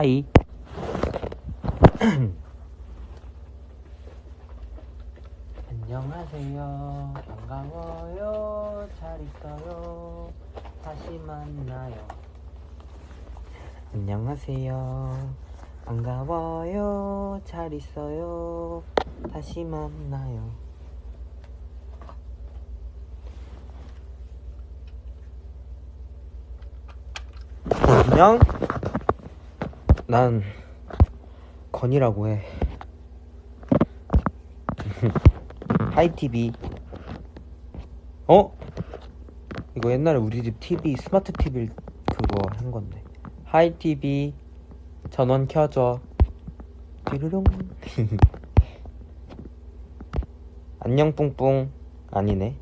하이. 안녕하세요. 반가워요. 잘 있어요. 다시 만나요. 안녕하세요. 반가워요. 잘 있어요. 다시 만나요. 안녕? 난 건이라고 해. Hi TV. 어? 이거 옛날에 우리 집 TV 스마트 TV 그거 한 건데. Hi TV 전원 켜줘. 띠르릉. 안녕 뿡뿡 아니네.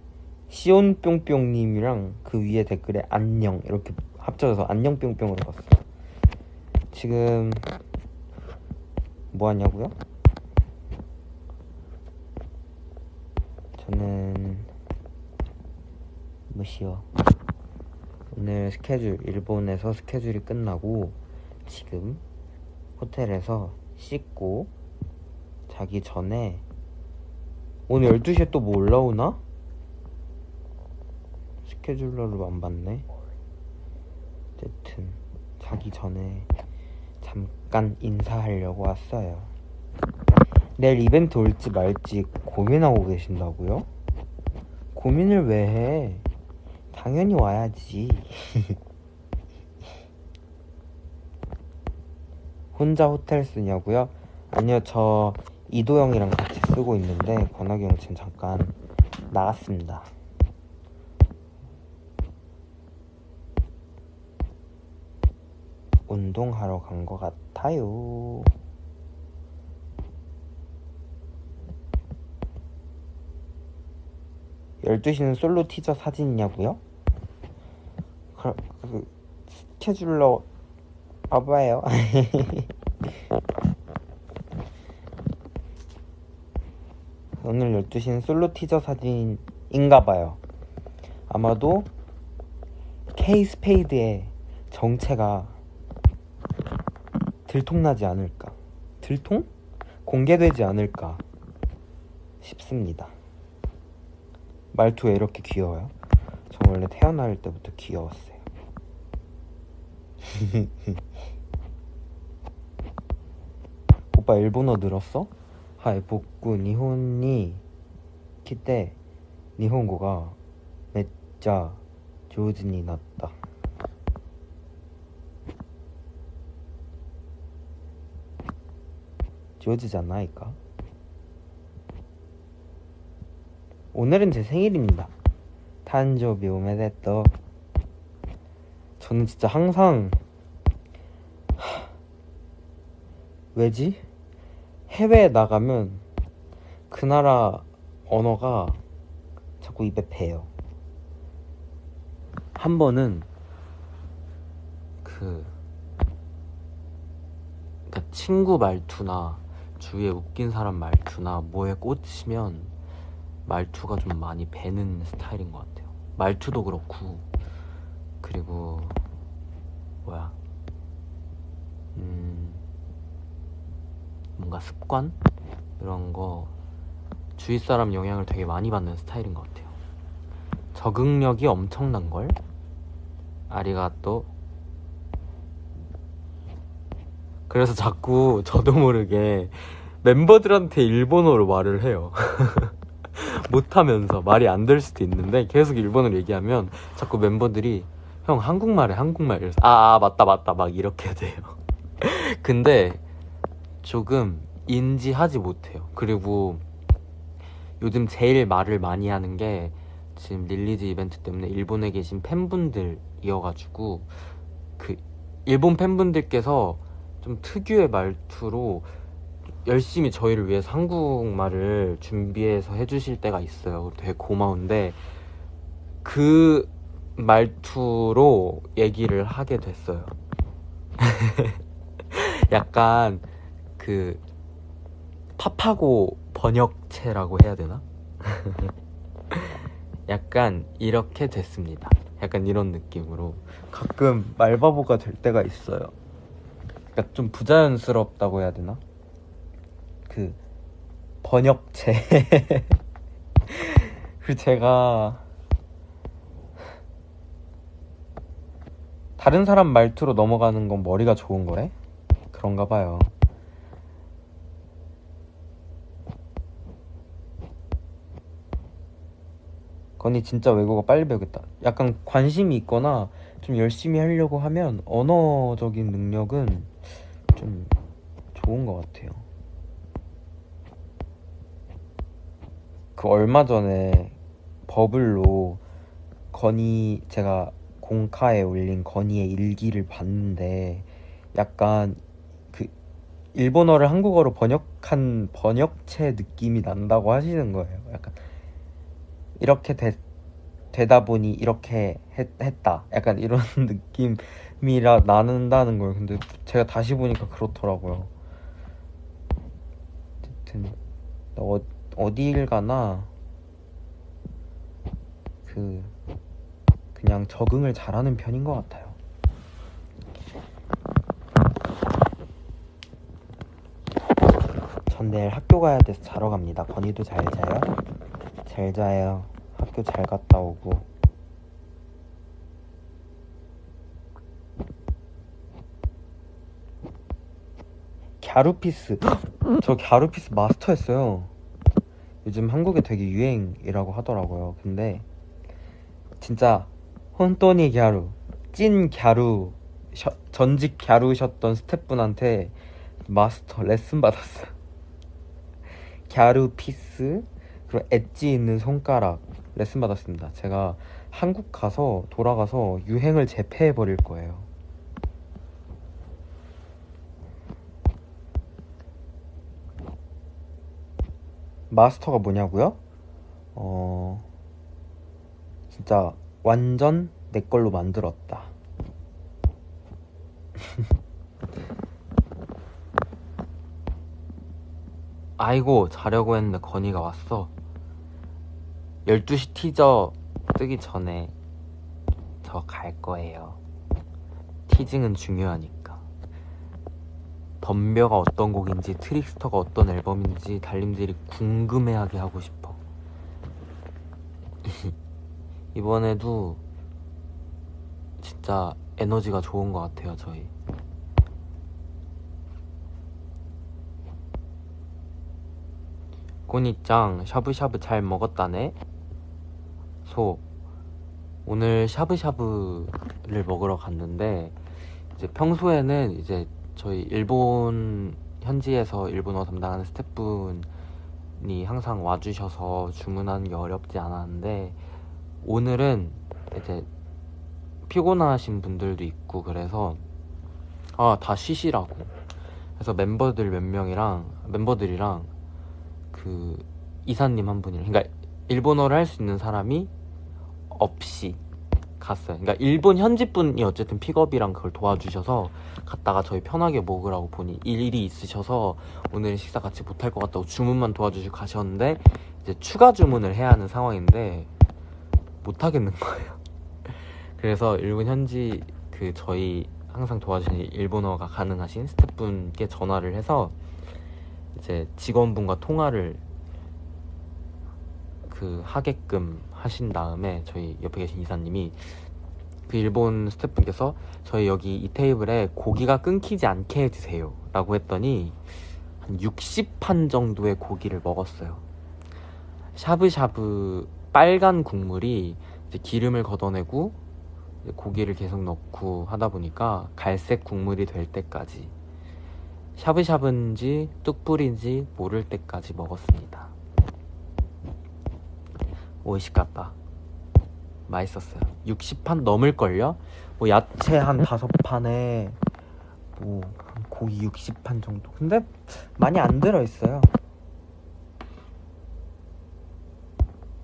시온 뿅뿅님이랑 그 위에 댓글에 안녕 이렇게 합쳐져서 안녕 뿅뿅으로 봤어. 지금 뭐 하냐고요? 저는 뭐시요? 오늘 스케줄 일본에서 스케줄이 끝나고 지금 호텔에서 씻고 자기 전에 오늘 12시에 또 뭐 올라오나? 스케줄러를 안 봤네. 어쨌든 자기 전에 잠깐 인사하려고 왔어요. 내일 이벤트 올지 말지 고민하고 계신다고요? 고민을 왜 해? 당연히 와야지. 혼자 호텔 쓰냐고요? 아니요, 저 이도영이랑 같이 쓰고 있는데 권학이 형 지금 잠깐 나갔습니다. 운동하러 간 것 같아요. 열두 시는 솔로 티저 사진이냐고요? 그, 그 scheduler 봐봐요. 오늘 12시는 솔로 티저 사진인가봐요. 아마도 K 스페이드의 정체가 들통나지 않을까. 들통? 공개되지 않을까 싶습니다. 말투 왜 이렇게 귀여워요? 저 원래 태어날 때부터 귀여웠어요. 오빠 일본어 늘었어? 하이 복구 니혼니 키때 니혼고가 진짜 조즈니 났다. 조즈잖아, 이까. 오늘은 제 생일입니다. 탄조비 오메데또. 저는 진짜 항상 하... 왜지? 해외에 나가면 그 나라 언어가 자꾸 입에 배요. 한 번은 그 그러니까 친구 말투나 주위에 웃긴 사람 말투나 뭐에 꽂히면 말투가 좀 많이 배는 스타일인 것 같아요. 말투도 그렇고 그리고 뭐야 음 뭔가 습관 이런 거 주위 사람 영향을 되게 많이 받는 스타일인 것 같아요. 적응력이 엄청난 걸 아리가 또 그래서 자꾸 저도 모르게 멤버들한테 일본어로 말을 해요. 못하면서 말이 안 될 수도 있는데 계속 일본어로 얘기하면 자꾸 멤버들이 형 한국말해 한국말 이래서 아, 아 맞다 맞다 막 이렇게 돼요. 근데 조금 인지하지 못해요. 그리고 요즘 제일 말을 많이 하는 게 지금 release 이벤트 때문에 일본에 계신 팬분들이어가지고 그 일본 팬분들께서 좀 특유의 말투로 열심히 저희를 위해서 한국말을 준비해서 해주실 때가 있어요. 되게 고마운데 그 말투로 얘기를 하게 됐어요. 약간 그 팝하고 번역체라고 해야 되나? 약간 이렇게 됐습니다. 약간 이런 느낌으로 가끔 말바보가 될 때가 있어요. 그러니까 좀 부자연스럽다고 해야 되나? 그 번역체. 그 제가 다른 사람 말투로 넘어가는 건 머리가 좋은 거래? 그런가 봐요. 건이 진짜 외국어 빨리 배우겠다. 약간 관심이 있거나 좀 열심히 하려고 하면 언어적인 능력은 좀 좋은 것 같아요. 그 얼마 전에 버블로 건이 제가 공카에 올린 건이의 일기를 봤는데 약간 그 일본어를 한국어로 번역한 번역체 느낌이 난다고 하시는 거예요. 약간 이렇게 되, 되다 보니 이렇게 했, 했다. 약간 이런 느낌이라 나는다는 거예요. 근데 제가 다시 보니까 그렇더라고요. 어쨌든 어, 어디일 가나 그 그냥 적응을 잘하는 편인 것 같아요. 전 내일 학교 가야 돼서 자러 갑니다. 건이도 잘 자요? 잘 자요. 학교 잘 갔다 오고. 갸루피스. 저 갸루피스 마스터했어요. 요즘 한국에 되게 유행이라고 하더라고요. 근데 진짜 혼돈이 갸루, 찐 갸루, 셔, 전직 ギャル셨던 스태프분한테 마스터 레슨 받았어요. ギャルピース 그리고 엣지 있는 손가락 레슨 받았습니다. 제가 한국 가서 돌아가서 유행을 제패해 버릴 거예요. 마스터가 뭐냐고요? 어 진짜 완전 내 걸로 만들었다. 아이고 자려고 했는데 건이가 왔어 12시 티저 뜨기 전에 저 갈 거예요 티징은 중요하니까 덤벼가 어떤 곡인지 트릭스터가 어떤 앨범인지 달님들이 궁금해하게 하고 싶어. 이번에도 진짜 에너지가 좋은 것 같아요 저희. 꼬니짱 샤브샤브 잘 먹었다네? 소 오늘 샤브샤브를 먹으러 갔는데 이제 평소에는 이제 저희 일본 현지에서 일본어 담당하는 스태프분이 항상 와주셔서 주문하는 게 어렵지 않았는데 오늘은 이제 피곤하신 분들도 있고 그래서 아 다 쉬시라고. 그래서 멤버들 몇 명이랑 멤버들이랑 그 이사님 한 분이랑 그러니까 일본어를 할 수 있는 사람이 없이 갔어요. 그러니까 일본 현지 분이 어쨌든 픽업이랑 그걸 도와주셔서 갔다가 저희 편하게 먹으라고 보니 일이 있으셔서 오늘 식사 같이 못할 것 같다고 주문만 도와주시고 가셨는데 이제 추가 주문을 해야 하는 상황인데 못 하겠는 거예요. 그래서 일본 현지 그 저희 항상 도와주시는 일본어가 가능하신 스태프분께 전화를 해서 이제 직원분과 통화를 그 하게끔 하신 다음에 저희 옆에 계신 이사님이 그 일본 스태프분께서 저희 여기 이 테이블에 고기가 끊기지 않게 해주세요 라고 했더니 한 60판 정도의 고기를 먹었어요. 샤브샤브 빨간 국물이 기름을 걷어내고 고기를 계속 넣고 하다 보니까 갈색 국물이 될 때까지 샤브샤브인지 뚝불인지 모를 때까지 먹었습니다 오이시갔다 맛있었어요. 60판 넘을걸요? 뭐 야채 한 다섯 판에 뭐 고기 60판 정도. 근데 많이 안 들어있어요.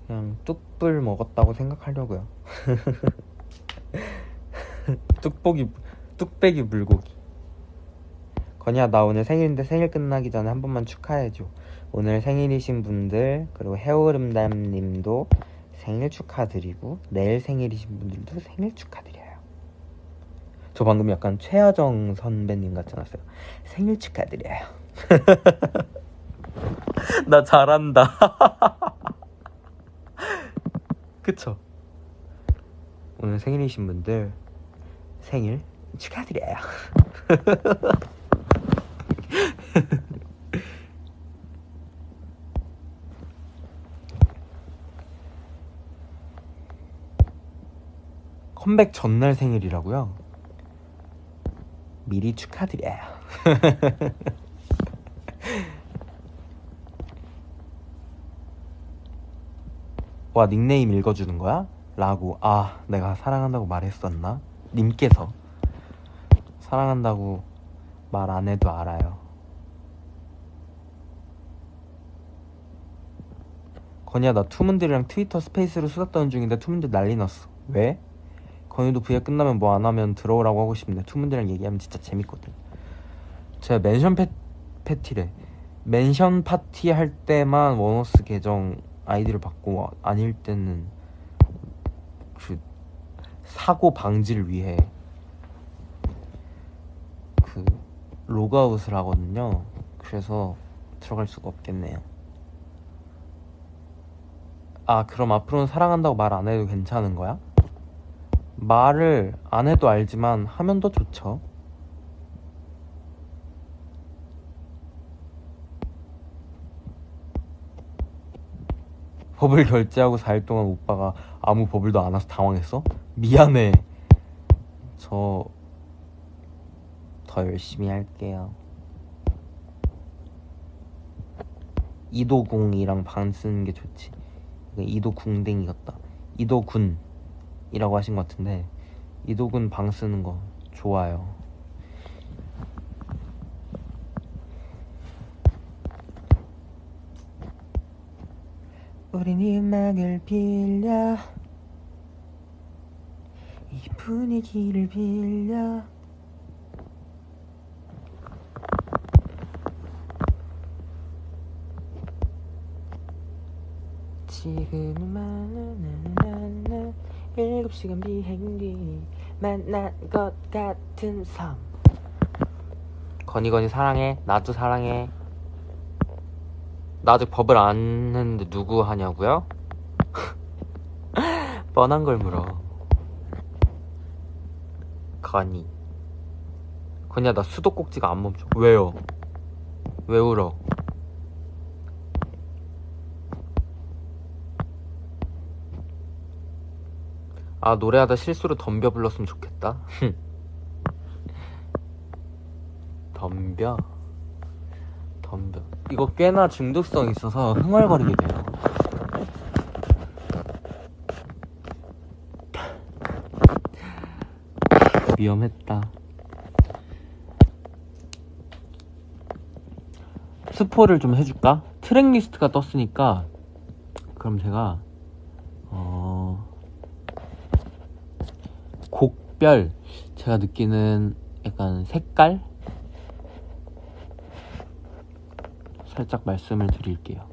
그냥 뚝불 먹었다고 생각하려고요. 뚝배기 뚝배기 물고기. 건이야 나 오늘 생일인데 생일 끝나기 전에 한 번만 축하해줘 오늘 생일이신 분들 그리고 해오름담님도 생일 축하드리고 내일 생일이신 분들도 생일 축하드려요 저 방금 약간 최하정 선배님 같지 않았어요? 생일 축하드려요. 나 잘한다. 그쵸? 오늘 생일이신 분들 생일 축하드려요. 컴백 전날 생일이라고요? 미리 축하드려요. 와 닉네임 읽어주는 거야? 라고 아 내가 사랑한다고 말했었나? 님께서 사랑한다고 말 안 해도 알아요. 건이야 나 투문들이랑 트위터 스페이스로 수다 떠는 중인데 투문들 난리 났어. 왜? 건이도 V앱 끝나면 뭐 안 하면 들어오라고 하고 싶은데 투문들이랑 얘기하면 진짜 재밌거든. 제가 mention 패, 패티래. mention 파티 할 때만 원어스 계정 아이디를 받고 아닐 때는 그 사고 방지를 위해 그 로그아웃을 하거든요. 그래서 들어갈 수가 없겠네요. 아, 그럼 앞으로는 사랑한다고 말 안 해도 괜찮은 거야? 말을 안 해도 알지만 하면 더 좋죠. 법을 결제하고 4일 동안 오빠가 아무 법을도 안 와서 당황했어? 미안해. 저 더 열심히 할게요. 이도공이랑 반 쓰는 게 좋지. 이도궁댕이 같다. 이도군 이라고 하신 것 같은데 이도군 방 쓰는 거 좋아요. 우린 이 음악을 빌려 이 분위기를 빌려 지금은 만나나나나 일곱 시간 비행기 만난 것 같은 섬 건이 건이 사랑해 나도 사랑해 나 아직 법을 안 했는데 누구 하냐고요? 뻔한 걸 물어 건이 건이야 나 수도꼭지가 안 멈춰 왜요? 왜 울어? 아 노래하다 실수로 덤벼 불렀으면 좋겠다. 덤벼. 덤벼. 이거 꽤나 중독성 있어서 흥얼거리게 돼요. 위험했다. 스포를 좀 해줄까? 트랙 리스트가 떴으니까 그럼 제가 어... 곡 별 제가 느끼는 약간 색깔 살짝 말씀을 드릴게요.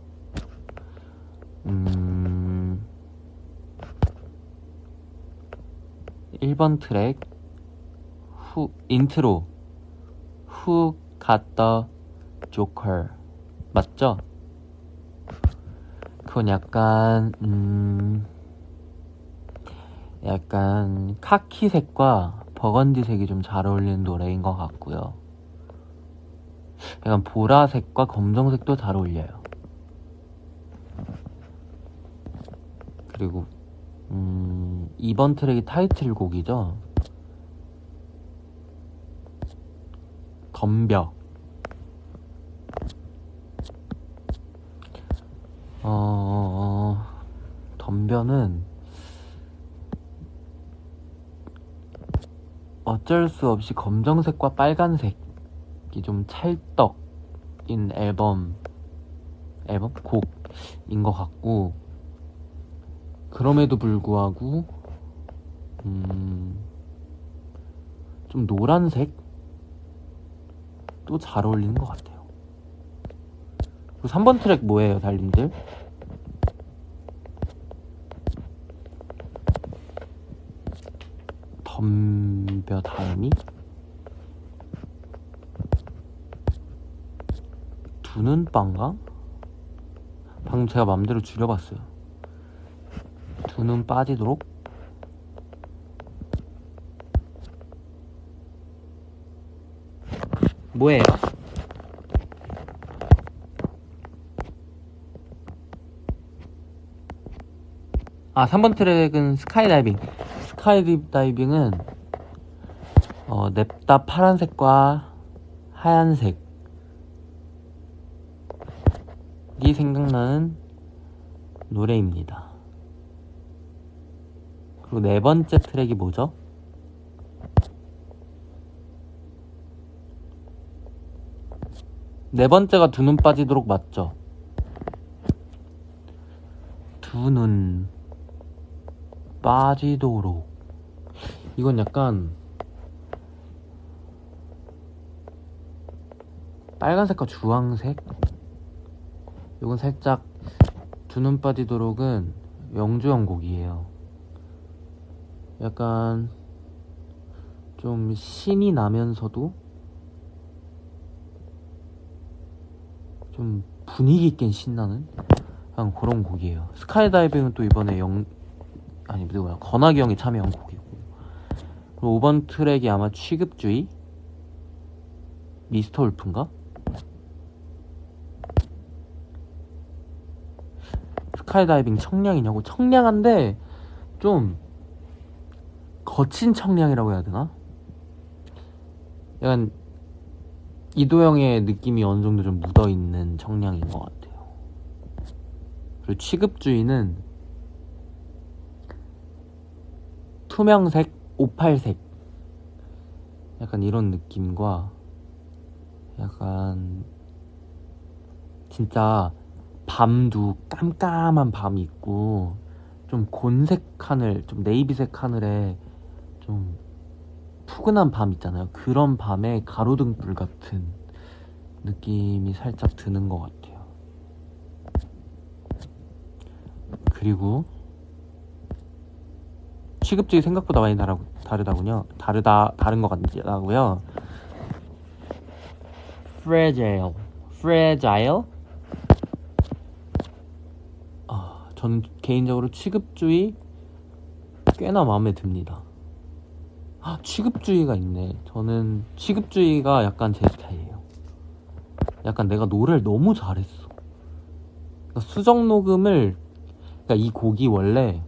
음, 1번 트랙 후 인트로 got the Joker 맞죠? 그건 약간 음 약간 카키색과 버건디색이 좀 잘 어울리는 노래인 것 같고요. 약간 보라색과 검정색도 잘 어울려요. 그리고 음, 이번 트랙이 타이틀곡이죠. 덤벼. 어, 덤벼는 어쩔 수 없이 검정색과 빨간색이 좀 찰떡인 앨범 앨범 곡인 것 같고 그럼에도 불구하고 음, 좀 노란색 또잘 어울리는 것 같아요. 그리고 3번 트랙 뭐예요, 달님들? 덤벼 다음이 두는 빵가? 방금 제가 맘대로 줄여봤어요. 두눈 빠지도록 뭐예요? 아 3번 트랙은 스카이다이빙 스카이다이빙은 어, 냅다 파란색과 하얀색 이 생각나는 노래입니다. 그리고 네 번째 트랙이 뭐죠? 네 번째가 두 눈 빠지도록 맞죠? 두 눈 빠지도록 이건 약간 빨간색과 주황색? 이건 살짝 두 눈 빠지도록은 영주형 곡이에요. 약간 좀 신이 나면서도 좀 분위기 있게 신나는 그런 곡이에요. 스카이다이빙은 또 이번에 영 아니 누구야 형이 참여한 곡이고 그리고 5번 트랙이 아마 취급주의 Mr. Wolf인가? 스카이다이빙 청량이냐고 청량한데 좀 거친 청량이라고 해야 되나? 약간 이도영의 느낌이 어느 정도 좀 묻어 있는 청량인 것 같아요. 그리고 취급주의는 투명색, 오팔색 약간 이런 느낌과 약간 진짜 밤도 깜깜한 밤이 있고 좀 곤색 하늘, 좀 네이비색 하늘에 좀 푸근한 밤 있잖아요. 그런 밤에 가로등불 같은 느낌이 살짝 드는 것 같아요. 그리고 취급주의 생각보다 많이 다르, 다르다군요. 다르다 다른 것 같다고요. fragile, fragile. 아, 저는 개인적으로 취급주의 꽤나 마음에 듭니다. 아, 취급주의가 있네. 저는 취급주의가 약간 제 스타일이에요. 약간 내가 노래를 너무 잘했어. 그러니까 수정 녹음을, 그러니까 이 곡이 원래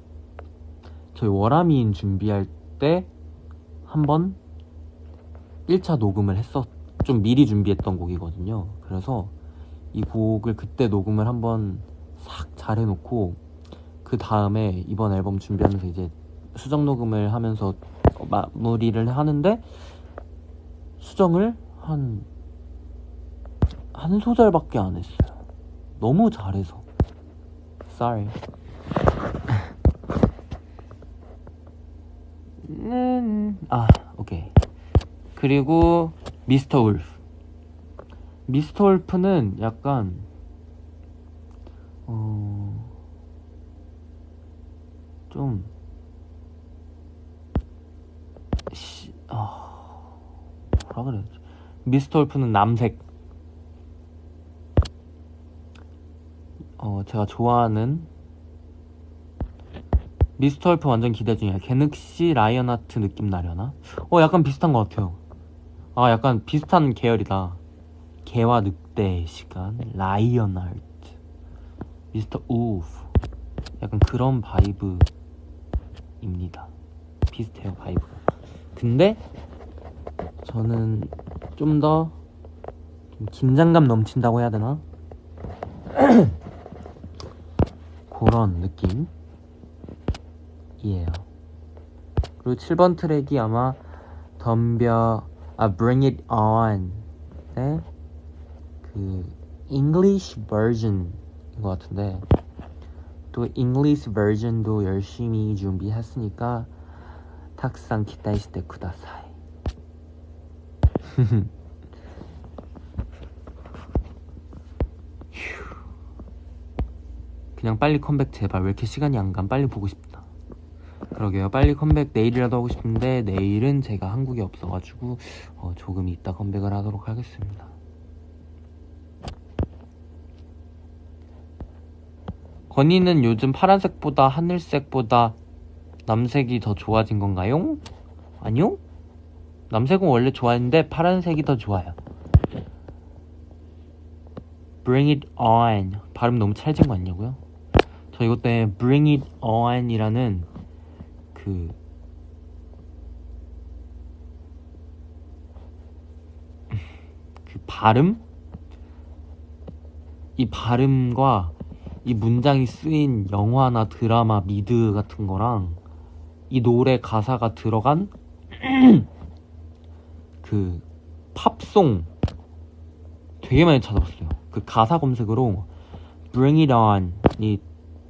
저희 워라미인 준비할 때 한번 1차 녹음을 했었, 좀 미리 준비했던 곡이거든요. 그래서 이 곡을 그때 녹음을 한번 싹 잘 해놓고 그 다음에 이번 앨범 준비하면서 이제 수정 녹음을 하면서 마무리를 하는데 수정을 한, 한 소절밖에 안 했어요. 너무 잘해서. Sorry. 음, 아, 오케이. 그리고 미스터 울프. 미스터 울프는 약간 어, 좀 시, 아, 뭐라 그래야 지? 미스터 울프는 남색. 어, 제가 좋아하는 Mr. Wolf 완전 기대 중이야. 개늑시 Lionheart 느낌 나려나? 어, 약간 비슷한 것 같아요. 아, 약간 비슷한 계열이다. 개와 늑대의 시간, Lionheart, Mr. Wolf. 약간 그런 vibe입니다. 비슷해요, vibe가. 근데 저는 좀 더 긴장감 넘친다고 해야 되나? 그런 느낌 이에요. 그리고 7번 트랙이 아마 덤벼 아 Bring It On 네? 그 English version인 것 같은데 또 English version도 열심히 준비했으니까 탁상 기다리시대 쿠다사이. 그냥 빨리 컴백 제발. 왜 이렇게 시간이 안 가? 빨리 보고 싶다. 그러게요. 빨리 컴백 내일이라도 하고 싶은데 내일은 제가 한국에 없어가지고 어, 조금 이따 컴백을 하도록 하겠습니다. 건이는 요즘 파란색보다 하늘색보다 남색이 더 좋아진 건가요? 아니요? 남색은 원래 좋아했는데 파란색이 더 좋아요. Bring it on. 발음 너무 찰진 거 아니냐고요? 저 이것 때문에 Bring it on이라는 그 그 발음? 이 발음과 이 문장이 쓰인 영화나 드라마, 미드 같은 거랑 이 노래 가사가 들어간 그 팝송 되게 많이 찾아봤어요. 그 가사 검색으로 Bring It On이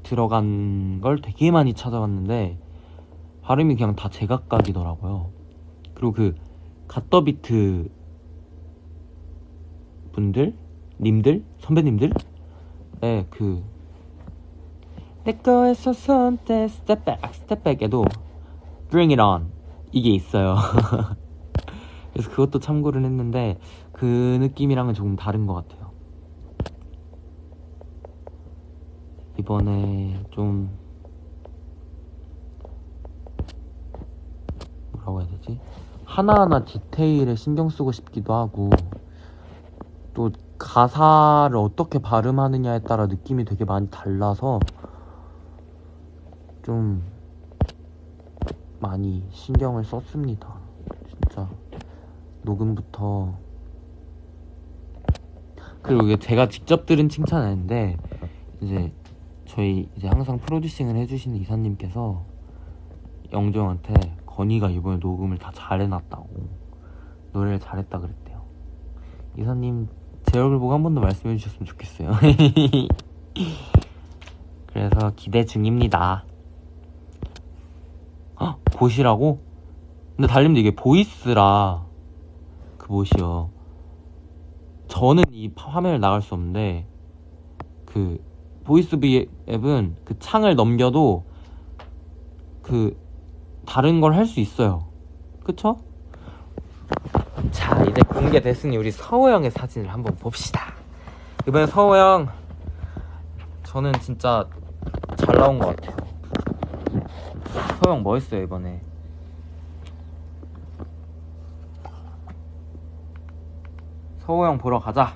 들어간 걸 되게 많이 찾아봤는데 발음이 그냥 다 제각각이더라고요. 그리고 그 갓더비트 분들, 님들, 선배님들, 네, 그내 거에서 손대 step back, step back에도 bring it on 이게 있어요. 그래서 그것도 참고를 했는데 그 느낌이랑은 조금 다른 것 같아요. 이번에 좀 뭐라고 해야 되지? 하나하나 디테일에 신경 쓰고 싶기도 하고 또 가사를 어떻게 발음하느냐에 따라 느낌이 되게 많이 달라서 좀 많이 신경을 썼습니다. 진짜 녹음부터 그리고 이게 제가 직접 들은 칭찬 아닌데 이제 저희 이제 항상 프로듀싱을 해주시는 이사님께서 영정한테 건이가 이번에 녹음을 다 잘해놨다고 노래를 잘했다 그랬대요. 이사님 제 얼굴 보고 한 번 더 말씀해 주셨으면 좋겠어요. 그래서 기대 중입니다. 헉, 보시라고? 근데 달님도 이게 voice라 그 뭐시여. 저는 이 파- 화면을 나갈 수 없는데 그 voice V앱은 그 창을 넘겨도 그 다른 걸 할 수 있어요. 그쵸? 자 이제 공개됐으니 우리 서호 형의 사진을 한번 봅시다. 이번에 서호 형 저는 진짜 잘 나온 것 같아요. 서호 형 멋있어요 이번에. 서호 형 보러 가자.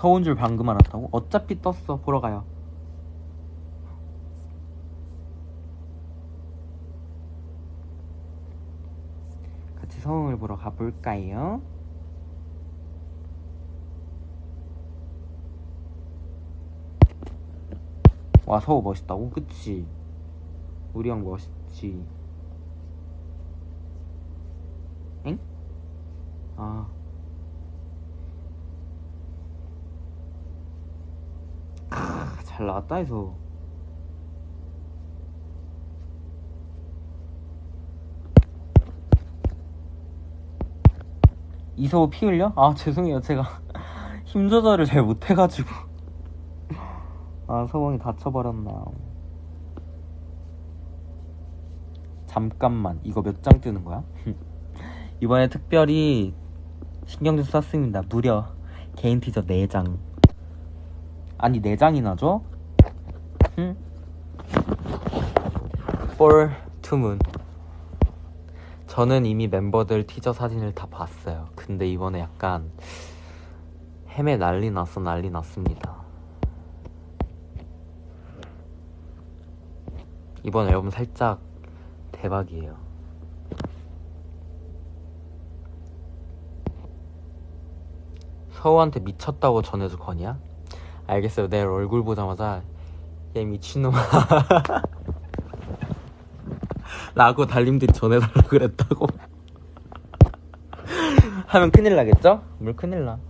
서운 줄 방금 알았다고? 어차피 떴어. 보러 가요. 같이 서웅을 보러 가볼까요? 와 서우 멋있다고? 그치? 우리 형 멋있지 엥? 아 크, 잘 나왔다 해서 이서우 피 흘려? 아 죄송해요 제가 힘 조절을 잘 못해가지고 아 서방이 다쳐버렸나 잠깐만 이거 몇 장 뜨는 거야? 이번에 특별히 신경 좀 썼습니다 무려 개인 티저 4장 아니 4장이나 줘? 응? To moon 저는 이미 멤버들 티저 사진을 다 봤어요 근데 이번에 약간 헤매 난리 났어 난리 났습니다 이번 앨범 살짝 대박이에요. 서우한테 미쳤다고 전해줘 거냐? 알겠어요. 내일 얼굴 보자마자 얘 미친놈아. 라고 달님들이 전해달라고 그랬다고. 하면 큰일 나겠죠? 물 큰일 나.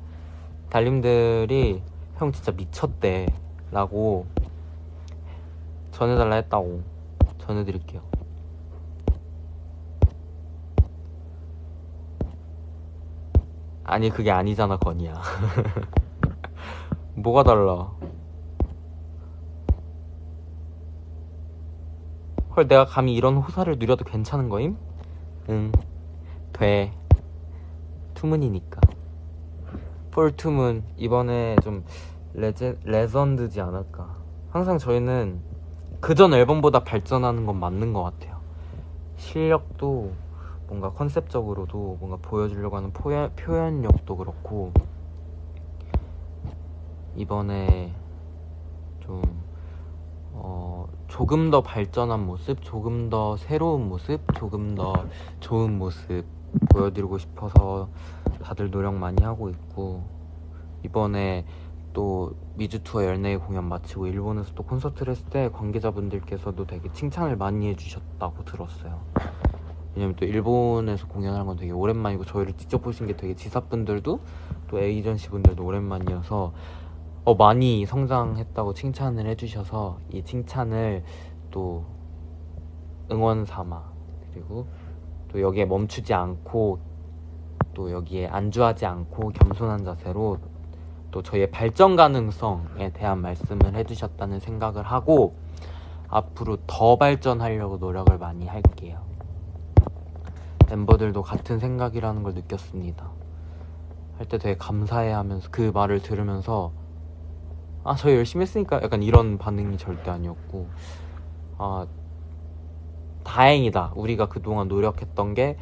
달님들이 형 진짜 미쳤대. 라고 전해달라 했다고. 전해드릴게요. 아니 그게 아니잖아 건이야. 뭐가 달라 헐 내가 감히 이런 호사를 누려도 괜찮은 거임? 응 돼. 투문이니까 폴 투문 이번에 좀 레제, 레전드지 않을까 항상 저희는 그전 앨범보다 발전하는 건 맞는 것 같아요 실력도 뭔가 컨셉적으로도 뭔가 보여주려고 하는 포연, 표현력도 그렇고 이번에 좀 어, 조금 더 발전한 모습, 조금 더 새로운 모습, 조금 더 좋은 모습 보여드리고 싶어서 다들 노력 많이 하고 있고 이번에 또 미주 투어 열네 공연 마치고 일본에서 또 콘서트를 했을 때 관계자분들께서도 되게 칭찬을 많이 해주셨다고 들었어요. 왜냐면 또 일본에서 공연하는 건 되게 오랜만이고 저희를 직접 보신 게 되게 지사분들도 또 에이전시 분들도 오랜만이어서 어, 많이 성장했다고 칭찬을 해주셔서 이 칭찬을 또 응원 삼아 그리고 또 여기에 멈추지 않고 또 여기에 안주하지 않고 겸손한 자세로 또 저희의 발전 가능성에 대한 말씀을 해주셨다는 생각을 하고 앞으로 더 발전하려고 노력을 많이 할게요. 멤버들도 같은 생각이라는 걸 느꼈습니다. 할 때 되게 감사해 하면서 그 말을 들으면서 아, 저 열심히 했으니까 약간 이런 반응이 절대 아니었고 아, 다행이다. 우리가 그동안 노력했던 게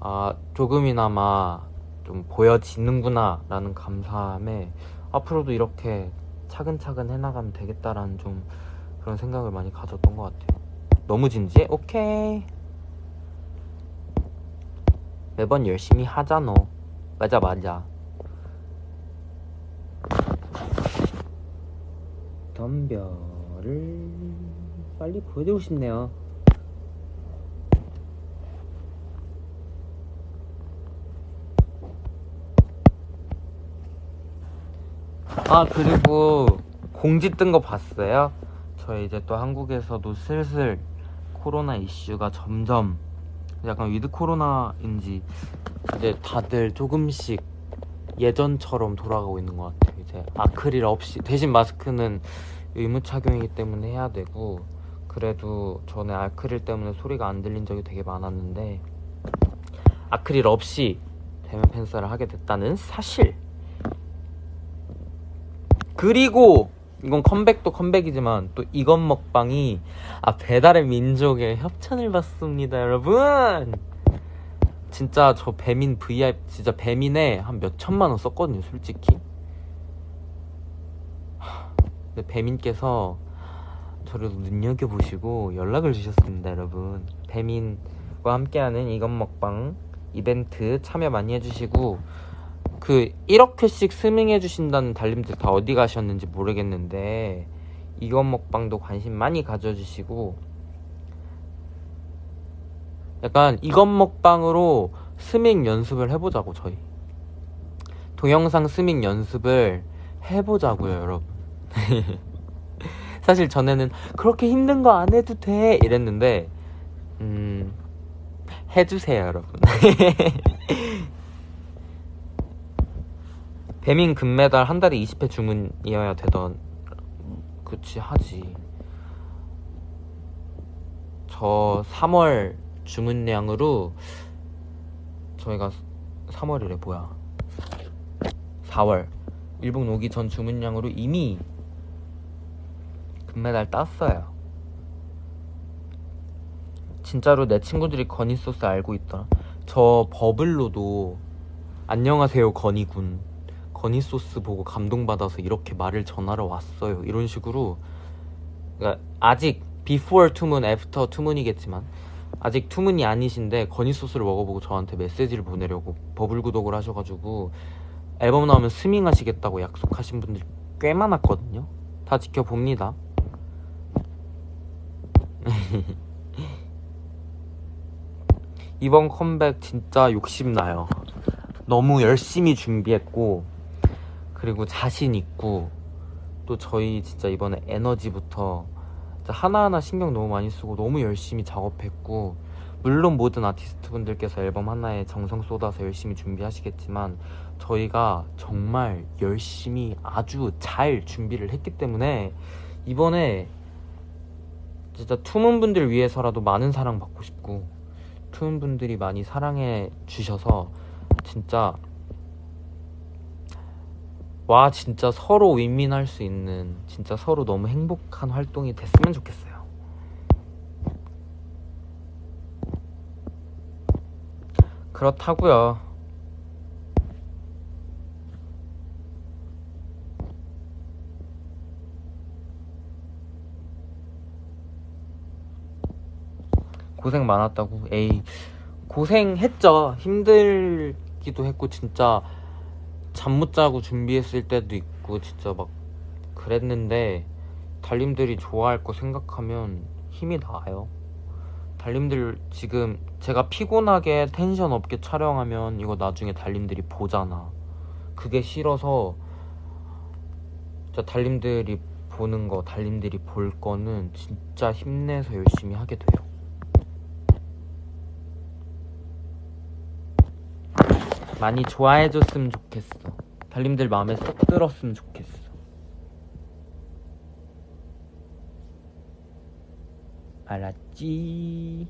아, 조금이나마 좀 보여지는구나 라는 감사함에 앞으로도 이렇게 차근차근 해나가면 되겠다라는 좀 그런 생각을 많이 가졌던 것 같아요. 너무 진지해? 오케이. 매번 열심히 하잖아. 맞아, 맞아. 덤벼를 빨리 보여주고 싶네요. 아 그리고 공지 뜬 거 봤어요? 저희 이제 또 한국에서도 슬슬 코로나 이슈가 점점 약간 with 코로나인지 이제 다들 조금씩 예전처럼 돌아가고 있는 것 같아요. 이제 아크릴 없이. 대신 마스크는 의무 착용이기 때문에 해야 되고 그래도 전에 아크릴 때문에 소리가 안 들린 적이 되게 많았는데 아크릴 없이 대면 팬사를 하게 됐다는 사실. 그리고 이건 컴백도 컴백이지만 또 이건 먹방이 아 배달의 민족의 협찬을 받습니다 여러분! 진짜 저 배민 VIP 진짜 배민에 한 몇 천만 원 썼거든요 솔직히 배민께서 저를 눈여겨보시고 연락을 주셨습니다 여러분. 배민과 함께하는 이건 먹방 이벤트 참여 많이 해주시고 그 1억 회씩 스밍해 주신다는 달님들 다 어디 가셨는지 모르겠는데 이건 먹방도 관심 많이 가져주시고 약간 이건 먹방으로 스밍 연습을 해보자고 저희. 동영상 스밍 연습을 해보자고요 여러분 사실 전에는 그렇게 힘든 거 안 해도 돼 이랬는데 음 해주세요 여러분. 배민 금메달 한 달에 20회 주문이어야 되던 그치 하지. 저 3월 주문량으로 저희가 3월이래 뭐야. 4월. 일본 오기 전 주문량으로 이미 금메달 땄어요 진짜로 내 친구들이 건이 소스 알고 있더라 저 버블로도 안녕하세요 건이군 건이 소스 보고 감동받아서 이렇게 말을 전하러 왔어요. 이런 식으로 그러니까 아직 before 투문, after 투문이겠지만 아직 투문이 아니신데 건이 소스를 먹어보고 저한테 메시지를 보내려고 버블 구독을 하셔가지고 앨범 나오면 스밍 하시겠다고 약속하신 분들 꽤 많았거든요. 다 지켜봅니다. 이번 컴백 진짜 욕심나요. 너무 열심히 준비했고 그리고 자신 있고 또 저희 진짜 이번에 에너지부터 하나하나 신경 너무 많이 쓰고 너무 열심히 작업했고 물론 모든 아티스트 분들께서 앨범 하나에 정성 쏟아서 열심히 준비하시겠지만 저희가 정말 열심히 아주 잘 준비를 했기 때문에 이번에 진짜 투문 분들 위해서라도 많은 사랑 받고 싶고 투문 분들이 많이 사랑해 주셔서 진짜 와 진짜 서로 윈윈할 수 있는 진짜 서로 너무 행복한 활동이 됐으면 좋겠어요. 그렇다고요. 고생 많았다고. 에이 고생했죠. 힘들기도 했고 진짜 잠 못 자고 준비했을 때도 있고 진짜 막 그랬는데 달님들이 좋아할 거 생각하면 힘이 나요. 달님들 지금 제가 피곤하게 텐션 없게 촬영하면 이거 나중에 달님들이 보잖아. 그게 싫어서 진짜 달님들이 보는 거, 달님들이 볼 거는 진짜 힘내서 열심히 하게 돼요. 많이 좋아해줬으면 좋겠어. 달님들 마음에 쏙 들었으면 좋겠어. 알았지?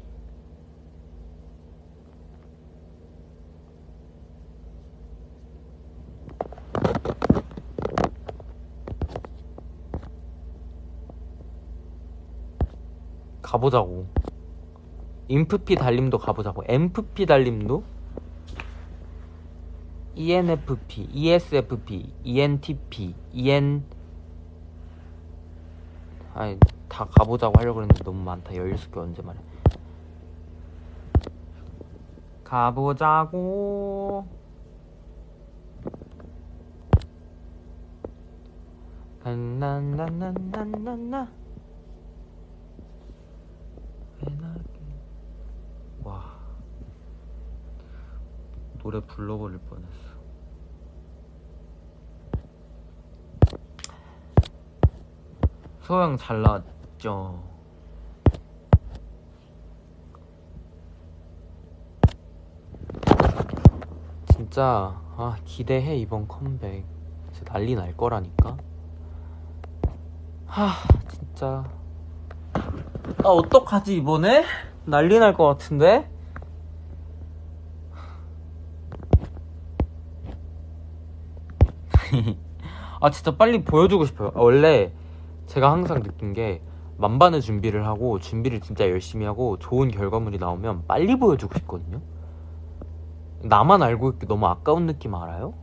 가보자고. 인프피 달림도 가보자고. 엠프피 달림도? ENFP, ESFP, ENTP, EN 아니 다 가보자고 하려고 했는데 너무 많다. 16개 언제 말해? 가보자고. 나나나나나나. 와. 노래 불러버릴 뻔했어 소영 잘 나왔죠. 진짜 아 기대해 이번 컴백. 진짜 난리 날 거라니까. 하 진짜. 아 어떡하지 이번에? 난리 날 것 같은데? 아 진짜 빨리 보여주고 싶어요. 아, 원래 제가 항상 느낀 게 만반의 준비를 하고 준비를 진짜 열심히 하고 좋은 결과물이 나오면 빨리 보여주고 싶거든요 나만 알고 있기 너무 아까운 느낌 알아요?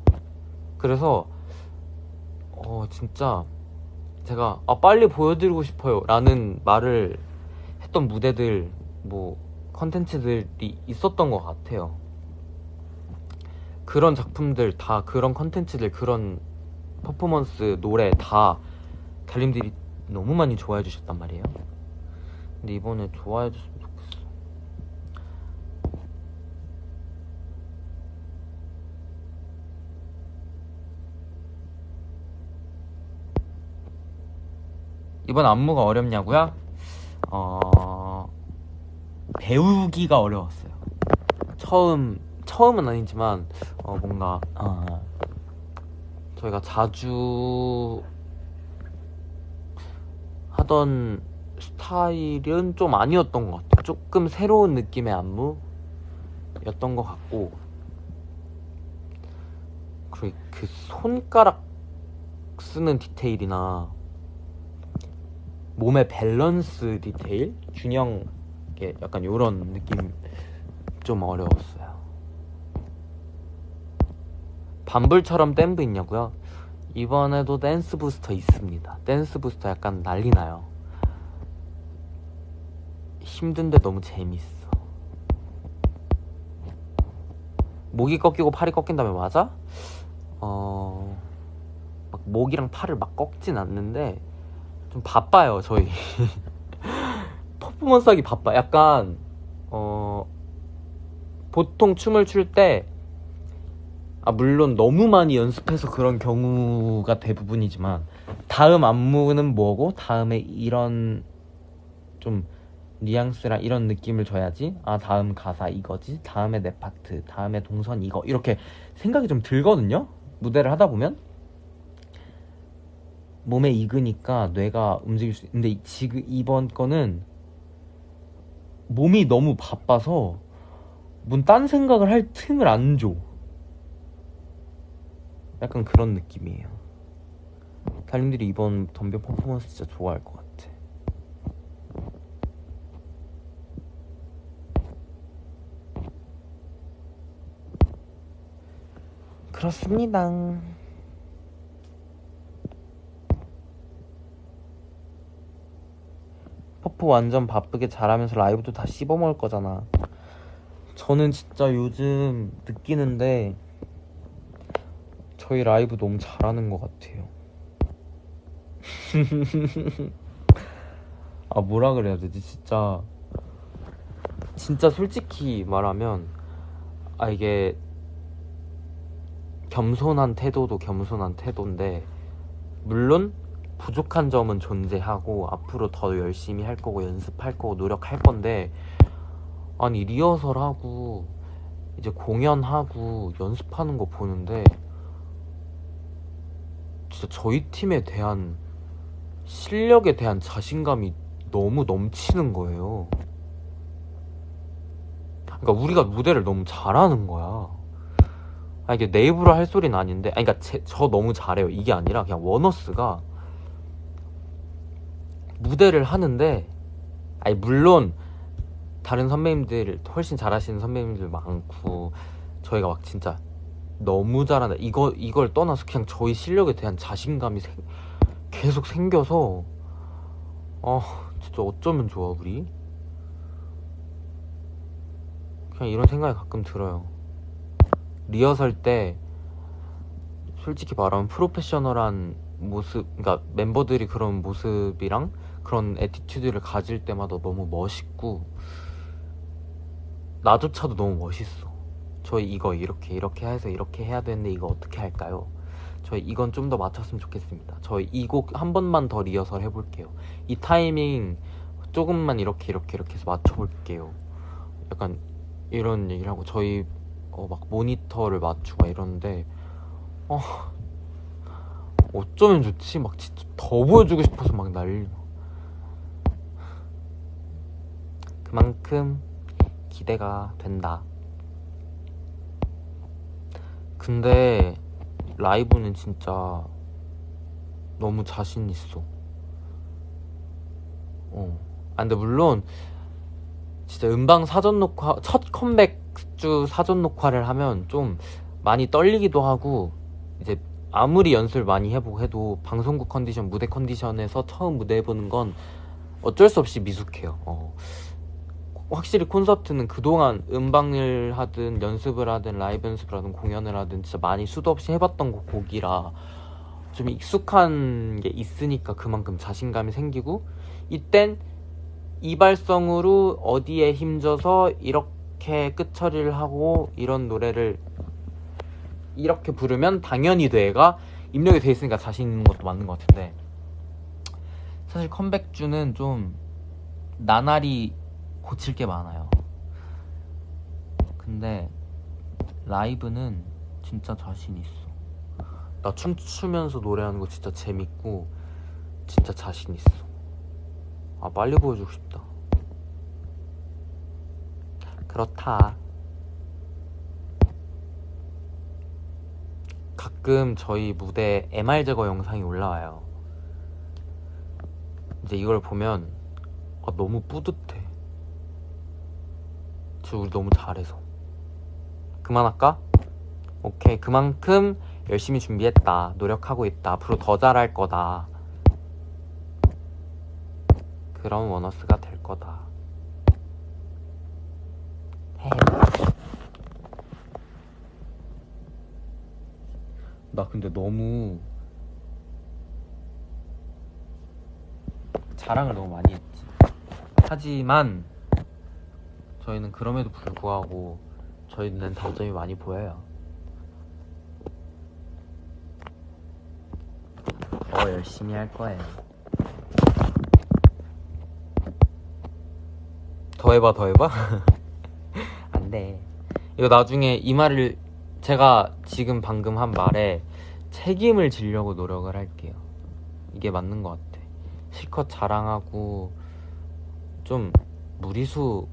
그래서 어 진짜 제가 아 빨리 보여드리고 싶어요 라는 말을 했던 무대들 뭐 컨텐츠들이 있었던 것 같아요 그런 작품들 다 그런 컨텐츠들 그런 퍼포먼스 노래 다 달님들이 너무 많이 좋아해 주셨단 말이에요. 근데 이번에 좋아해 줬으면 좋겠어. 이번 안무가 어렵냐고요? 어... 배우기가 어려웠어요. 처음 처음은 아니지만 어 뭔가 어, 저희가 자주 하던 스타일은 좀 아니었던 것 같아요. 조금 새로운 느낌의 안무였던 것 같고 그리고 그 손가락 쓰는 디테일이나 몸의 밸런스 디테일 균형 게 약간 이런 느낌 좀 어려웠어요. 반불처럼 댄브 있냐고요? 이번에도 댄스 부스터 있습니다. 댄스 부스터 약간 난리 나요. 힘든데 너무 재밌어. 목이 꺾이고 팔이 꺾인다면 맞아? 어, 막 목이랑 팔을 막 꺾진 않는데 좀 바빠요 저희. 퍼포먼스 하기 바빠. 약간 어 보통 춤을 출 때 아 물론 너무 많이 연습해서 그런 경우가 대부분이지만 다음 안무는 뭐고 다음에 이런 좀 뉘앙스랑 이런 느낌을 줘야지 아 다음 가사 이거지 다음에 내 파트 다음에 동선 이거 이렇게 생각이 좀 들거든요 무대를 하다 보면 몸에 익으니까 뇌가 움직일 수 근데 지금 이번 거는 몸이 너무 바빠서 뭔 딴 생각을 할 틈을 안 줘. 약간 그런 느낌이에요. 달님들이 이번 덤벼 퍼포먼스 진짜 좋아할 것 같아. 그렇습니다. 퍼프 완전 바쁘게 잘하면서 라이브도 다 씹어먹을 거잖아. 저는 진짜 요즘 느끼는데 저희 라이브 너무 잘하는 것 같아요. 아 뭐라 그래야 되지 진짜 진짜 솔직히 말하면 아 이게 겸손한 태도도 겸손한 태도인데 물론 부족한 점은 존재하고 앞으로 더 열심히 할 거고 연습할 거고 노력할 건데 아니 리허설하고 이제 공연하고 연습하는 거 보는데 진짜 저희 팀에 대한 실력에 대한 자신감이 너무 넘치는 거예요. 그러니까 우리가 무대를 너무 잘하는 거야. 아 이게 내 입으로 할 소리는 아닌데, 아니 그러니까 제, 저 너무 잘해요. 이게 아니라 그냥 원어스가 무대를 하는데, 아니 물론 다른 선배님들 훨씬 잘하시는 선배님들 많고 저희가 막 진짜 너무 잘한다. 이거 이걸 떠나서 그냥 저희 실력에 대한 자신감이 생, 계속 생겨서 아 진짜 어쩌면 좋아 우리? 그냥 이런 생각이 가끔 들어요. 리허설 때 솔직히 말하면 프로페셔널한 모습 그러니까 멤버들이 그런 모습이랑 그런 애티튜드를 가질 때마다 너무 멋있고 나조차도 너무 멋있어 저희 이거 이렇게 이렇게 해서 이렇게 해야 되는데 이거 어떻게 할까요? 저희 이건 좀 더 맞췄으면 좋겠습니다. 저희 이 곡 한 번만 더 리허설 해볼게요. 이 타이밍 조금만 이렇게 이렇게 이렇게 해서 맞춰볼게요. 약간 이런 얘기를 하고 저희 어, 막 모니터를 맞추고 이러는데 어, 어쩌면 좋지? 막 진짜 더 보여주고 싶어서 막 난리 그만큼 기대가 된다. 근데 라이브는 진짜 너무 자신 있어. 어. 아, 근데 물론 진짜 음방 사전 녹화 첫 컴백 주 사전 녹화를 하면 좀 많이 떨리기도 하고 이제 아무리 연습을 많이 해보고 해도 방송국 컨디션, 무대 컨디션에서 처음 무대 해보는 건 어쩔 수 없이 미숙해요. 어. 확실히 콘서트는 그동안 음방을 하든 연습을 하든 라이브 연습을 하든 공연을 하든 진짜 많이 수도 없이 해봤던 곡이라 좀 익숙한 게 있으니까 그만큼 자신감이 생기고 이땐 이발성으로 어디에 힘줘서 이렇게 끝처리를 하고 이런 노래를 이렇게 부르면 당연히 돼가 입력이 돼 있으니까 자신 있는 것도 맞는 것 같은데 사실 컴백주는 좀 나날이 고칠 게 많아요. 근데 라이브는 진짜 자신 있어. 나 춤추면서 노래하는 거 진짜 재밌고 진짜 자신 있어. 아 빨리 보여주고 싶다. 그렇다. 가끔 저희 무대 MR 제거 영상이 올라와요. 이제 이걸 보면 아, 너무 뿌듯해. 저 우리 너무 잘해서. 그만할까? 오케이. 그만큼 열심히 준비했다. 노력하고 있다. 앞으로 더 잘할 거다. 그런 원어스가 될 거다. 해. 나 근데 너무 자랑을 너무 많이 했지. 하지만 저희는 그럼에도 불구하고 저희는 단점이 많이 보여요. 더 열심히 할 거예요. 더 해봐 더 해봐 안 돼 이거 나중에 이 말을 제가 지금 방금 한 말에 책임을 지려고 노력을 할게요 이게 맞는 것 같아 실컷 자랑하고 좀 무리수가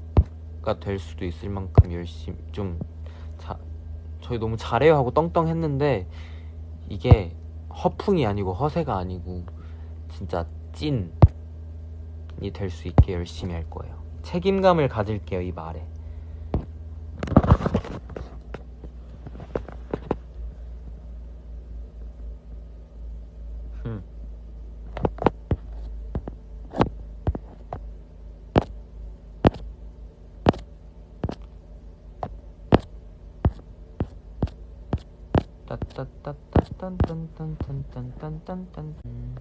될 수도 있을 만큼 열심히 좀 자, 저희 너무 잘해요 하고 떵떵했는데 이게 허풍이 아니고 허세가 아니고 진짜 찐이 될 수 있게 열심히 할 거예요. 책임감을 가질게요 이 말에. 흠. 따따따따 딴딴딴딴딴딴딴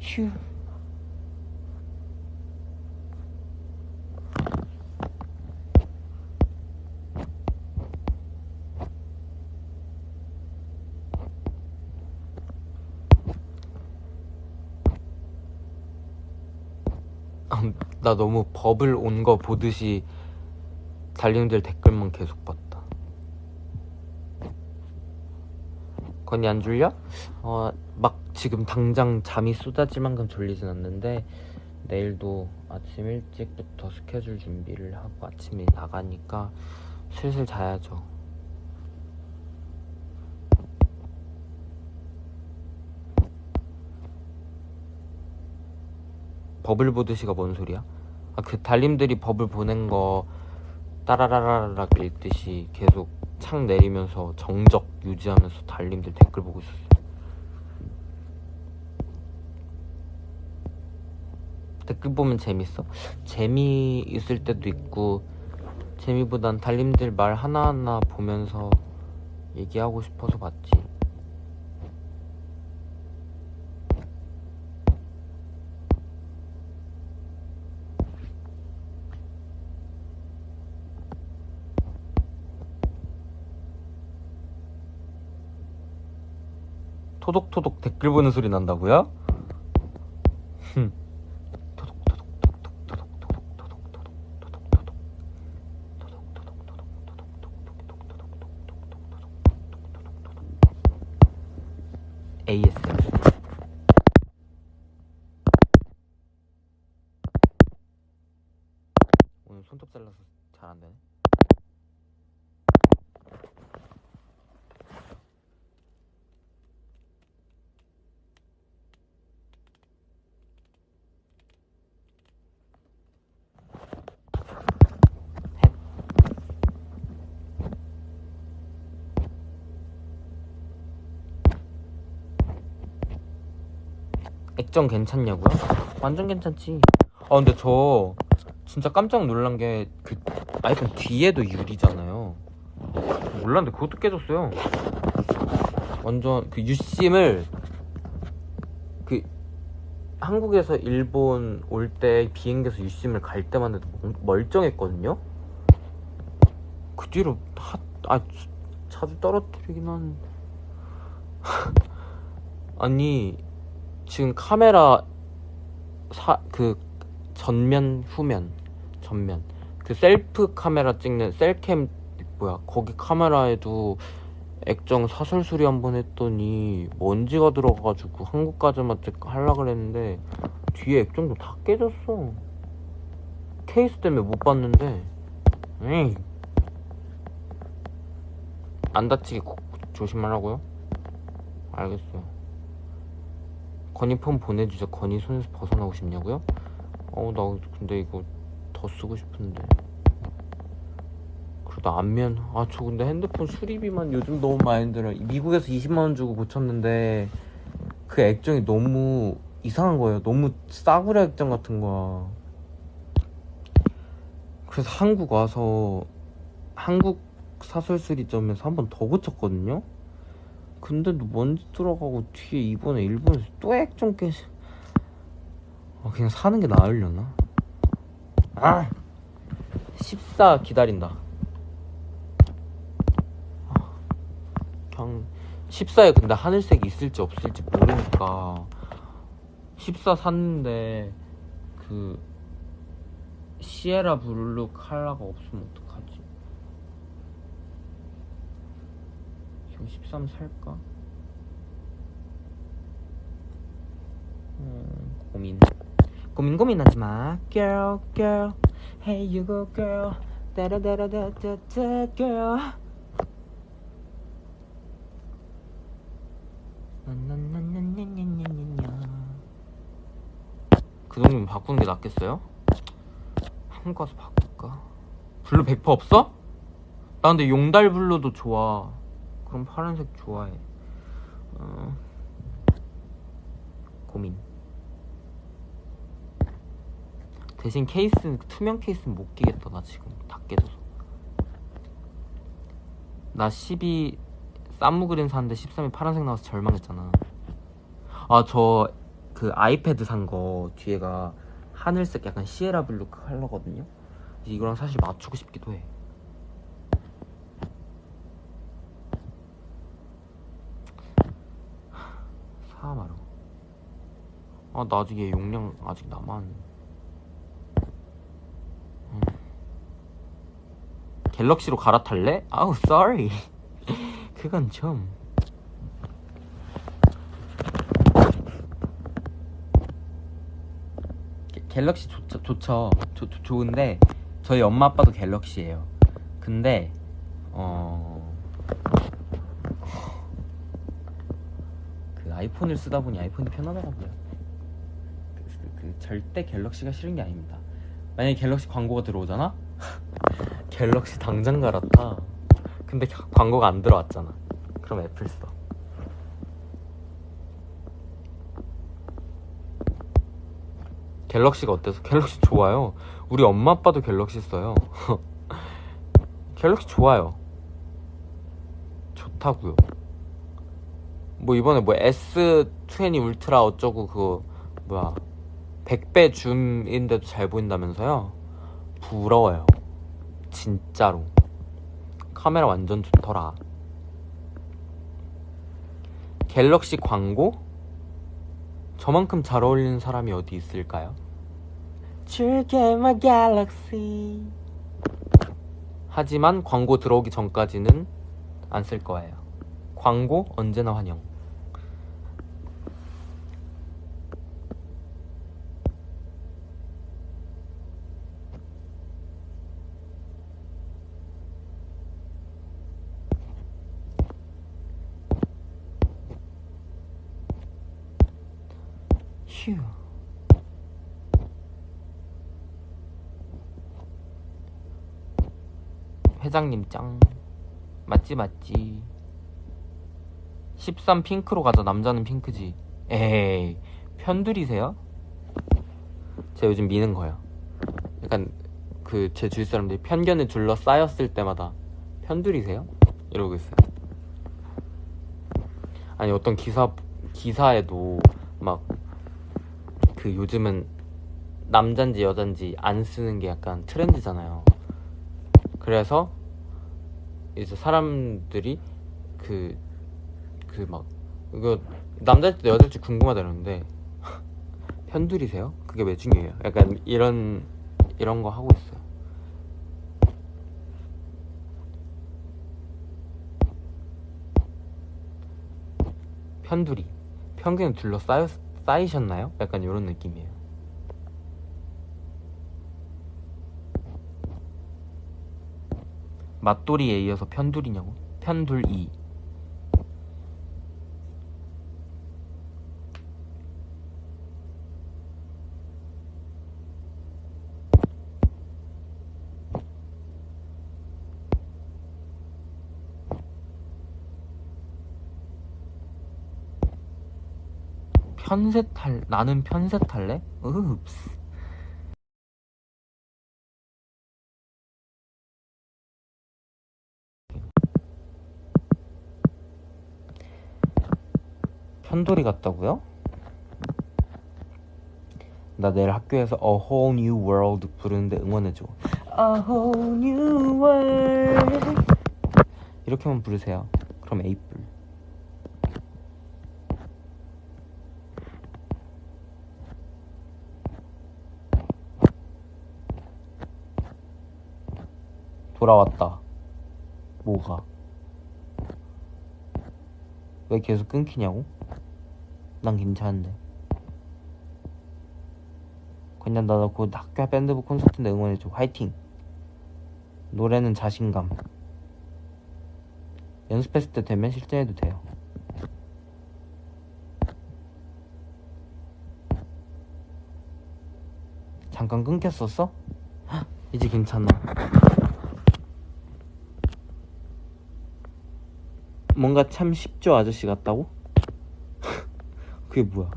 휴 아, 나 너무 버블 온 거 보듯이 달님들 댓글만 계속 봤다. 건이 안 졸려? 어, 막 지금 당장 잠이 쏟아질 만큼 졸리진 않는데 내일도 아침 일찍부터 스케줄 준비를 하고 아침에 나가니까 슬슬 자야죠. 버블 보듯이가 뭔 소리야? 아, 그 달님들이 버블 보낸 거 따라라라락 읽듯이 계속 창 내리면서 정적 유지하면서 달님들 댓글 보고 있었어. 댓글 보면 재밌어? 재미 있을 때도 있고 재미보단 달님들 말 하나하나 보면서 얘기하고 싶어서 봤지. 토독토독 댓글 보는 소리 난다고요? 흠. ASMR 오늘 손톱 잘라서 잘 안 되네. 액정 괜찮냐고요? 완전 괜찮지. 아 근데 저 진짜 깜짝 놀란 게 그 아이폰 뒤에도 유리잖아요. 몰랐는데 그것도 깨졌어요. 완전 그 유심을 그 한국에서 일본 올 때 비행기에서 유심을 갈 때만 해도 멀쩡했거든요. 그 뒤로 하, 아 자주 떨어뜨리긴 하는데 아니 지금 카메라 사 그 전면 후면 전면. 그 셀프 카메라 찍는 셀캠 뭐야 거기 카메라에도 액정 사설 수리 한번 했더니 먼지가 들어가가지고 한국까지만 하려 그랬는데 뒤에 액정도 다 깨졌어. 케이스 때문에 못 봤는데. 에이. 안 다치게 조심하라고요? 알겠어요 건이 폰 보내주자 건이 손에서 벗어나고 싶냐고요? 어우 나 근데 이거 더 쓰고 싶은데. 그래도 안면 아 저 근데 핸드폰 수리비만 요즘 너무 많이 들어 미국에서 20만원 주고 고쳤는데 그 액정이 너무 이상한 거예요. 너무 싸구려 액정 같은 거야. 그래서 한국 와서 한국 사설 수리점에서 한 번 더 고쳤거든요 근데도 먼지 들어가고 뒤에 이번에 일본에서 또 액정 깨지 아 그냥 사는 게 나으려나? 아! 14 기다린다 아, 그냥 14에 근데 하늘색이 있을지 없을지 모르니까 14 샀는데 그 시에라 블루 칼라가 없으면 어떡해 13 살까? 음, 고민 고민 고민하지 마 Girl girl Hey you go girl 따라따라따따따 girl 그 정도면 바꾸는 게 낫겠어요? 한국 가서 바꿀까? blue 100% 없어? 나 근데 용달 blue도 좋아 그럼 파란색 좋아해. 어... 고민. 대신 케이스 투명 케이스는 못 끼겠다 나 지금. 다 깨져서. 나 12 쌈무 green 샀는데 13이 파란색 나와서 절망했잖아. 아 저 그 아이패드 산 거 뒤에가 하늘색 약간 Sierra blue 컬러거든요? 이거랑 사실 맞추고 싶기도 해 사마로 아나 아직 얘 용량 아직 남았 음. 갤럭시로 갈아탈래? 아우 sorry 그건 좀 게- 갤럭시 좋죠, 좋죠. 좋, 좋- 좋은데 저희 엄마 아빠도 갤럭시예요. 근데 어... 그 아이폰을 쓰다 보니 아이폰이 편하더라고요. 그, 그- 그 절대 갤럭시가 싫은 게 아닙니다. 만약에 갤럭시 광고가 들어오잖아? 갤럭시 당장 갈아타. 근데 겨- 광고가 안 들어왔잖아. 그럼 애플 써. 갤럭시가 어때서? 갤럭시 좋아요. 우리 엄마 아빠도 갤럭시 써요. 갤럭시 좋아요. 좋다고요. 뭐 이번에 뭐 S20 울트라 어쩌고 그거 뭐야 100배 줌인데도 잘 보인다면서요? 부러워요. 진짜로. 카메라 완전 좋더라. 갤럭시 광고? 저만큼 잘 어울리는 사람이 어디 있을까요? 줄게 my galaxy 하지만 광고 들어오기 전까지는 안 쓸 거예요 광고 언제나 환영 휴 회장님 짱 맞지 맞지 13 핑크로 가자 남자는 핑크지 에이 편들이세요? 제가 요즘 미는 거예요 약간 그 제 주위 사람들이 편견에 둘러싸였을 때마다 편들이세요? 이러고 있어요 아니 어떤 기사 기사에도 막 그 요즘은 남잔지 여잔지 안 쓰는 게 약간 트렌드잖아요. 그래서 이제 사람들이 그 그 막 이거 남자일지 여자일지 궁금하다는데 편들이세요? 그게 왜 중요해요? 약간 이런 이런 거 하고 있어요. 편두리 편견에 둘러싸여 쌓이셨나요? 약간 이런 느낌이에요. 맞돌이에 이어서 편둘이냐고? 편둘이. 편셋 할 나는 편셋 할래? 읍스. 편돌이 같다고요? 나 내일 학교에서 A Whole New World 부르는데 응원해줘. A Whole New World. 이렇게만 부르세요. 그럼 에이플. 돌아왔다. 뭐가? 왜 계속 끊기냐고? 난 괜찮은데. 그냥 나곧 학교 밴드부 콘서트인데 응원해줘. 화이팅! 노래는 자신감. 연습했을 때 되면 실전해도 돼요. 잠깐 끊겼었어? 헉, 이제 괜찮아. 뭔가 참 쉽죠 아저씨 같다고? 그게 뭐야?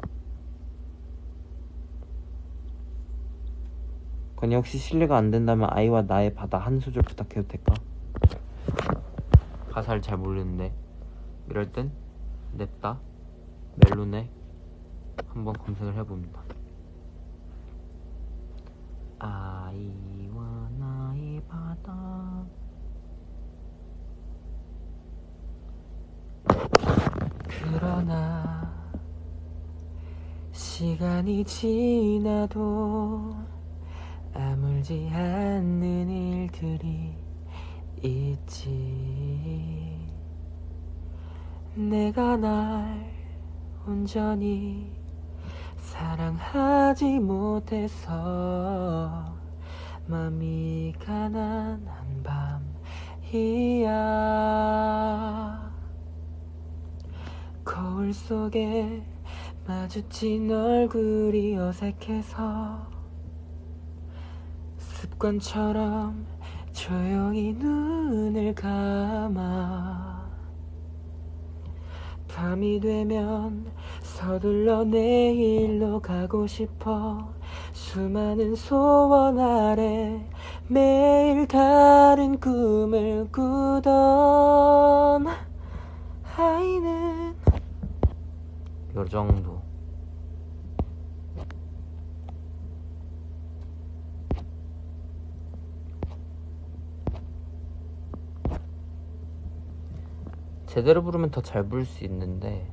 건이 혹시 실례가 안 된다면 아이와 나의 바다 한 소절 부탁해도 될까? 가사를 잘 모르는데 이럴 땐 냅다 멜론에 한번 검색을 해봅니다. 아이와 나의 바다 그러나 시간이 지나도 아물지 않는 일들이 있지. 내가 날 온전히 사랑하지 못해서 맘이 가난한 밤이야. 거울 속에 마주친 얼굴이 어색해서 습관처럼 조용히 눈을 감아 밤이 되면 서둘러 내일로 가고 싶어 수많은 소원 아래 매일 다른 꿈을 꾸던 아이는 요 정도 제대로 부르면 더 잘 부를 수 있는데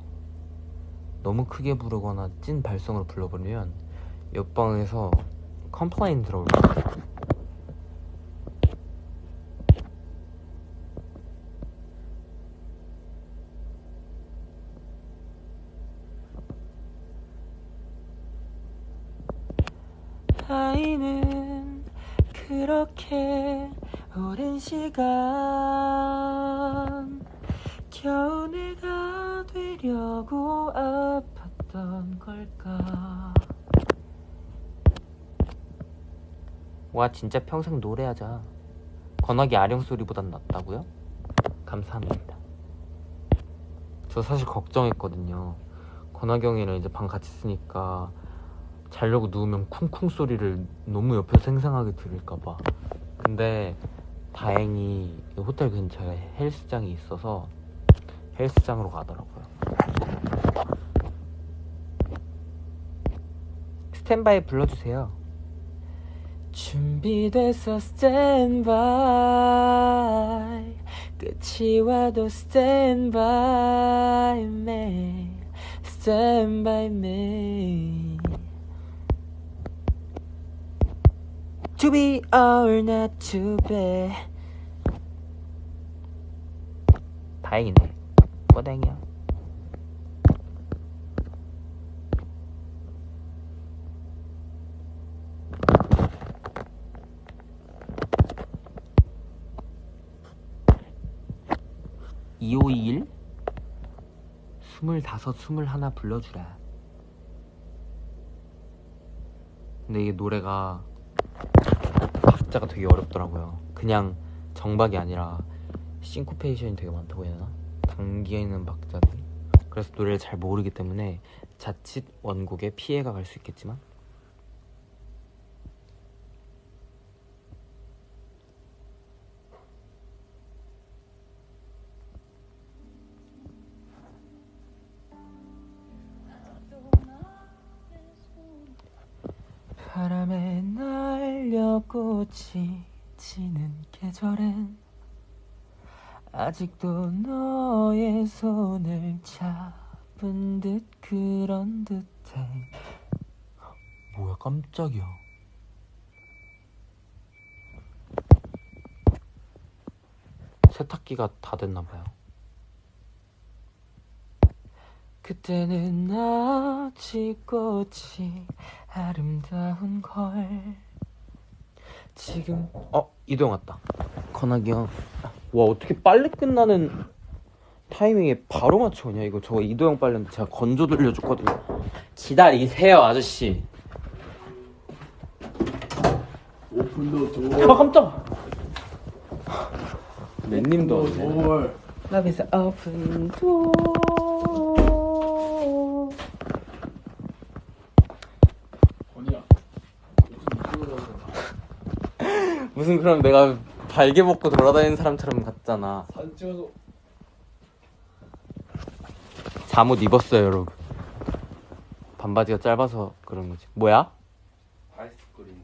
너무 크게 부르거나 찐 발성으로 불러버리면 옆방에서 complain 들어올 거야 아이는 그렇게 오랜 시간 와 진짜 평생 노래하자 건학이 아령 소리보단 낫다고요? 감사합니다 저 사실 걱정했거든요 건학이 형이랑 이제 방 같이 쓰니까 자려고 누우면 쿵쿵 소리를 너무 옆에서 생생하게 들을까봐 근데 다행히 호텔 근처에 헬스장이 있어서 헬스장으로 가더라고요. 스탠바이 불러주세요. 준비돼서 스탠바이 끝이 와도 스탠바이 me 스탠바이 me To be or not to be. 다행이네. 꼬댕이야 이오이일? 스물다섯 스물하나 불러주라. 근데 이게 노래가 박자가 되게 어렵더라고요. 그냥 정박이 아니라 싱코페이션이 되게 많다고 해야 되나? 당기는 박자들. 그래서 노래를 잘 모르기 때문에 자칫 원곡에 피해가 갈 수 있겠지만 꽃이 지는 계절엔 아직도 너의 손을 잡은 듯 그런 듯해 뭐야 깜짝이야 세탁기가 다 됐나 봐요. 그때는 아직 꽃이 아름다운 걸 지금. 어 이도영 왔다. 건학이 형와 어떻게 빨리 끝나는 타이밍에 바로 맞춰오냐 이거. 저거 이도영 빨래인데 제가 건조 돌려줬거든요. 기다리세요 아저씨. 5분도 줘. 아 깜짝! 맨님도 뭘? Love is open door 건이야. 무슨 그럼 내가 발개 먹고 돌아다니는 사람처럼 같잖아 사진 찍어서 잠옷 입었어요 여러분 반바지가 짧아서 그런 거지 뭐야? 아이스크림.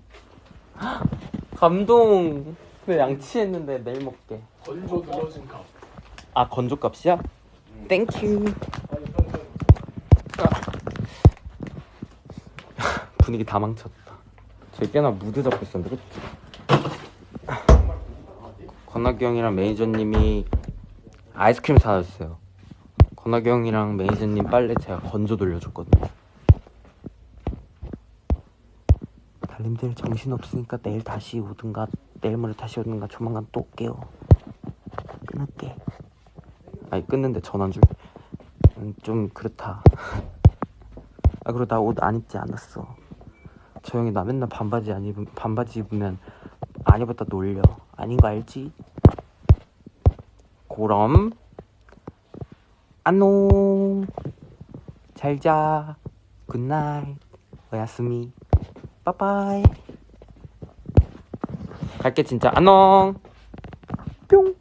감동 왜 양치했는데 내일 먹게 건조 늘어진 값. 아 건조 값이야? 땡큐 빨리 빨리 빨리. 분위기 다 망쳤다 저희 꽤나 무드 잡고 있었는데 그치? 건학이 형이랑 매니저님이 아이스크림 사줬어요 건학이 형이랑 매니저님 빨래 제가 건조 돌려줬거든요 달님들 정신없으니까 내일 다시 오든가 내일 모레 다시 오든가 조만간 또 올게요 끊을게 아니 끊는데 전화한 줄. 음, 좀 그렇다. 아 그리고 나 옷 안 입지 않았어. 저 형이 나 맨날 반바지 안 입으면 반바지 입으면 안 입었다 놀려. 아닌 거 알지? 그럼 안녕. 잘 자. Good night. おやすみ. 빠빠이. 갈게 진짜 안녕. 뿅.